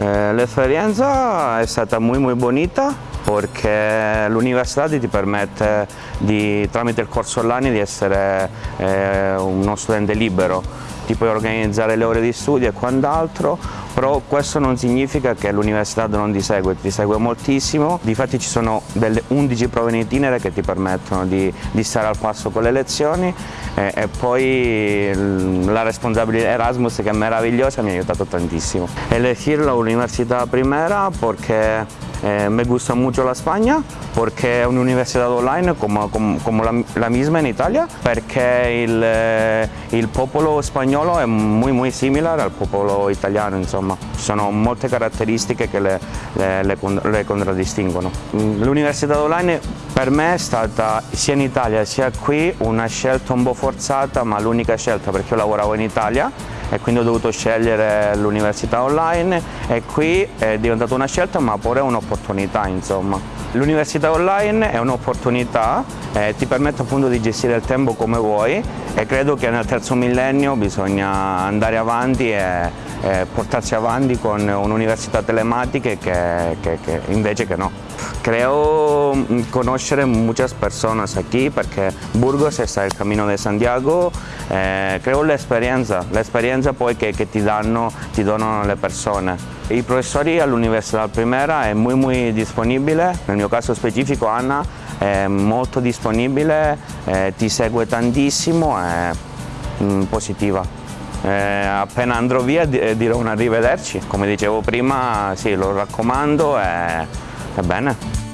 Eh, L'esperienza è stata muy muy bonita perché l'università ti permette di, tramite il corso online di essere eh, uno studente libero, ti puoi organizzare le ore di studio e quant'altro, però questo non significa che l'università non ti segue, ti segue moltissimo, difatti ci sono delle 11 prove in itinere che ti permettono di, di stare al passo con le lezioni eh, e poi la responsabilità Erasmus che è meravigliosa mi ha aiutato tantissimo. Elegir la università primera perché Eh, me gusta mucho la Spagna porque es una universidad online como, como, como la, la, misma en Italia, porque il, eh, il, popolo spagnolo è muy, muy simile al popolo italiano, insomma. Sono molte caratteristiche che le, le, le, le contraddistinguono. L'università online per me è stata sia in Italia sia qui una scelta un po' forzata, ma l'unica scelta perché io lavoravo in Italia e quindi ho dovuto scegliere l'università online e qui è diventata una scelta ma pure un'opportunità insomma. L'università online è un'opportunità, eh, ti permette appunto di gestire il tempo come vuoi e credo che nel terzo millennio bisogna andare avanti e, e portarsi avanti con un'università telematica che, che, che invece che no. Creo conocer muchas personas aquí perché Burgos está el camino de Santiago, eh, creo l'esperienza, l'esperienza poi che, che ti, danno, ti donano le persone. I professori all'Università Primera è molto muy disponibile, nel mio caso specifico Anna è molto disponibile, eh, ti segue tantissimo, è mm, positiva. Eh, appena andrò via dirò un arrivederci, come dicevo prima sì, lo raccomando e, e bene.